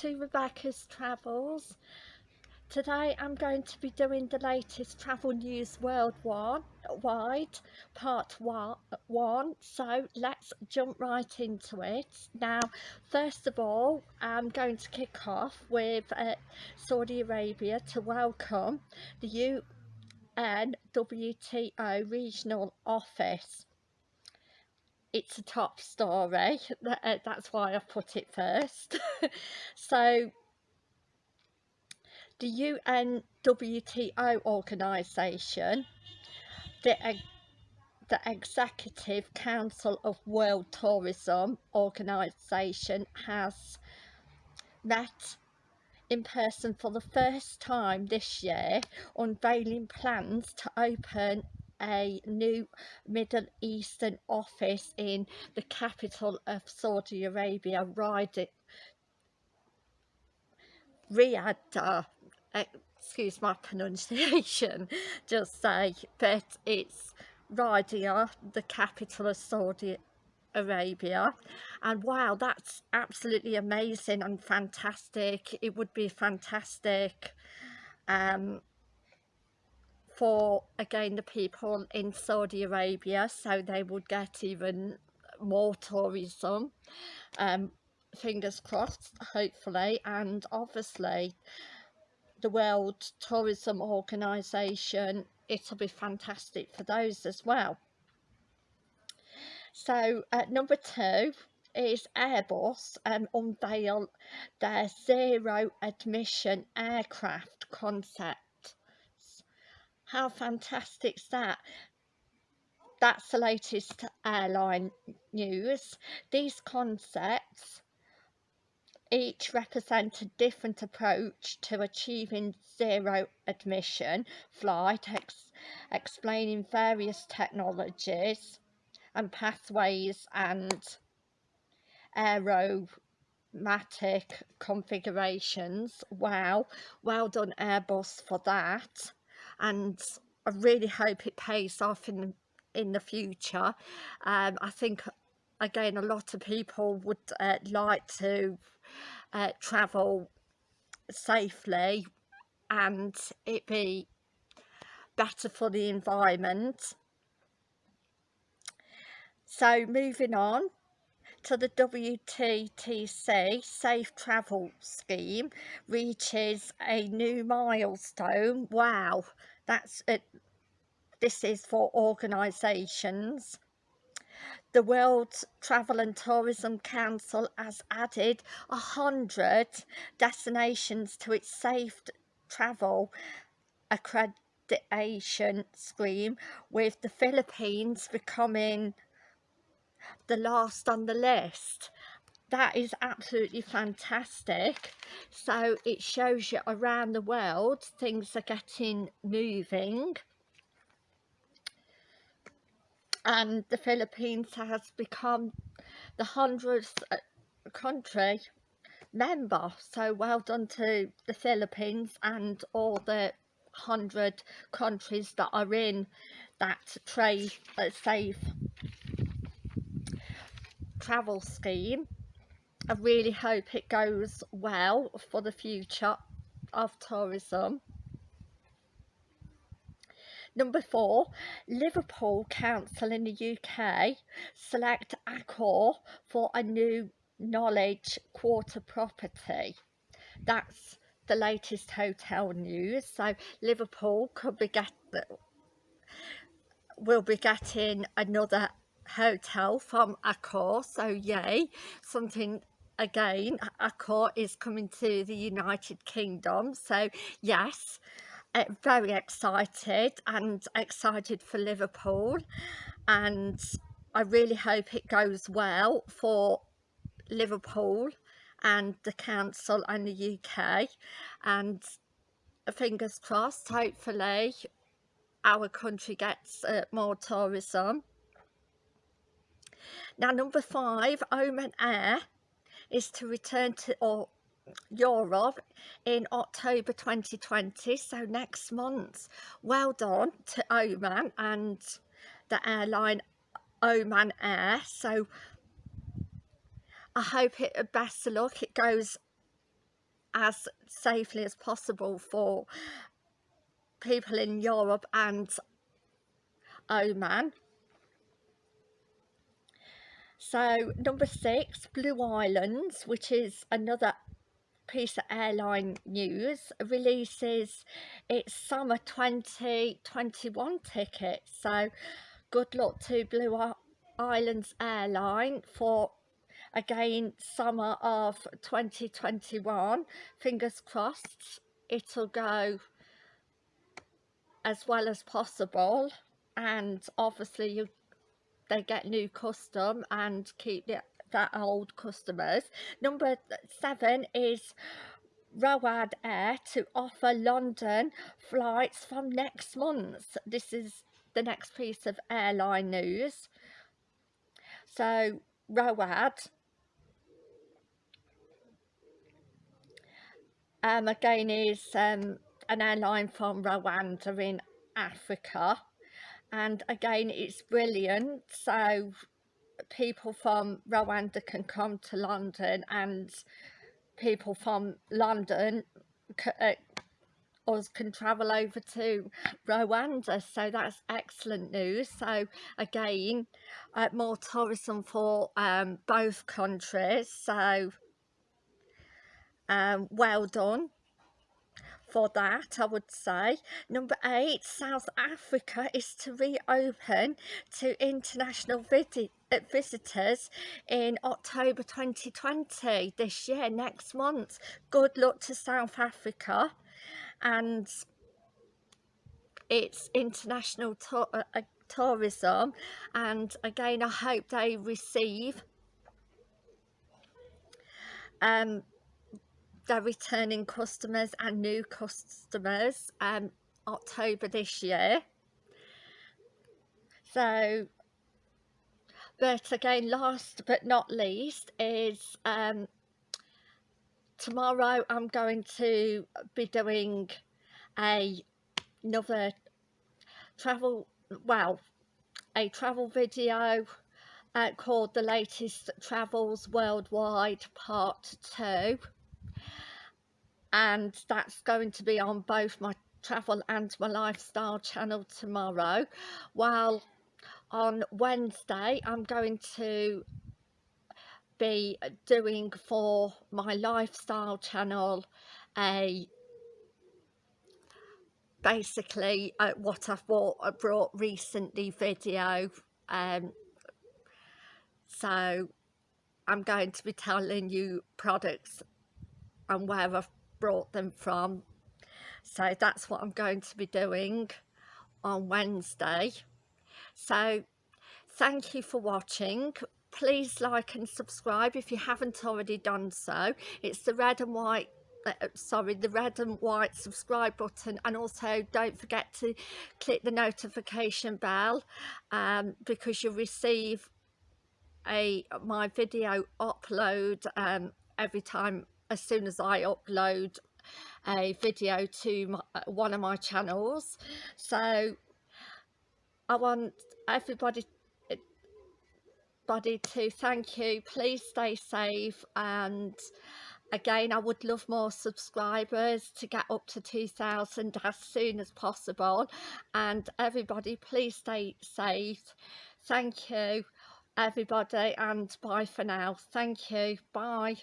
to Rebecca's Travels. Today I'm going to be doing the latest travel news worldwide, part one, so let's jump right into it. Now, first of all, I'm going to kick off with uh, Saudi Arabia to welcome the UNWTO Regional Office it's a top story. Uh, that's why I've put it first. So the UNWTO organisation the, the Executive Council of World Tourism organisation has met in person for the first time this year unveiling plans to open a new Middle Eastern office in the capital of Saudi Arabia, Riyadh. Riyadh excuse my pronunciation, just say, but it's Riyadh, the capital of Saudi Arabia and wow that's absolutely amazing and fantastic it would be fantastic um, for again the people in Saudi Arabia so they would get even more tourism. Um, fingers crossed hopefully. And obviously the World Tourism Organization it'll be fantastic for those as well. So uh, number two is Airbus um, unveil their zero admission aircraft concept how fantastic is that? That's the latest airline news. These concepts each represent a different approach to achieving zero admission flight, ex explaining various technologies and pathways and aeromatic configurations. Wow, well done Airbus for that and I really hope it pays off in in the future. Um, I think again a lot of people would uh, like to uh, travel safely and it be better for the environment. So moving on to the WTTC Safe Travel Scheme reaches a new milestone. Wow, that's it. This is for organisations. The World Travel and Tourism Council has added a hundred destinations to its safe travel accreditation scheme with the Philippines becoming the last on the list. That is absolutely fantastic. So it shows you around the world things are getting moving. And the Philippines has become the hundredth uh, country member. So well done to the Philippines and all the hundred countries that are in that trade safe travel scheme I really hope it goes well for the future of tourism Number four, Liverpool Council in the UK select Accor for a new knowledge quarter property. That's the latest hotel news. So Liverpool could be get will be getting another hotel from Accor so yay. Something again Accor is coming to the United Kingdom so yes uh, very excited and excited for Liverpool. And I really hope it goes well for Liverpool and the council and the UK and fingers crossed hopefully our country gets uh, more tourism now number five, Oman Air is to return to or Europe in October 2020 so next month well done to Oman and the airline Oman Air. So I hope it best of luck. It goes as safely as possible for people in Europe and Oman. So number six, Blue Islands, which is another piece of airline news, releases its summer 2021 ticket. So good luck to Blue Islands Airline for again summer of 2021 fingers crossed it'll go as well as possible and obviously you they get new custom and keep the, that old customers. Number seven is Rowad Air to offer London flights from next month. This is the next piece of airline news. So Rowad um, again is um, an airline from Rwanda in Africa and again it's brilliant. So people from Rwanda can come to London and people from London uh, us can travel over to Rwanda. So that's excellent news. So again uh, more tourism for um, both countries. So um, well done for that I would say. Number eight, South Africa is to reopen to international uh, visitors in October 2020 this year, next month. Good luck to South Africa and it's international uh, uh, tourism and again I hope they receive um, their returning customers and new customers um, October this year. So, but again, last but not least is um, tomorrow I'm going to be doing a another travel, well, a travel video uh, called The Latest Travels Worldwide Part 2 and that's going to be on both my travel and my lifestyle channel tomorrow. While on Wednesday I'm going to be doing for my lifestyle channel a basically uh, what I've bought, I brought recently video um, so I'm going to be telling you products and where I've brought them from. So that's what I'm going to be doing on Wednesday. So thank you for watching. Please like and subscribe if you haven't already done so. It's the red and white uh, sorry the red and white subscribe button. And also don't forget to click the notification bell um, because you'll receive a my video upload um, every time as soon as I upload a video to my, uh, one of my channels. So I want everybody everybody to thank you. Please stay safe. And again I would love more subscribers to get up to 2000 as soon as possible. And everybody please stay safe. Thank you everybody. And bye for now. Thank you. Bye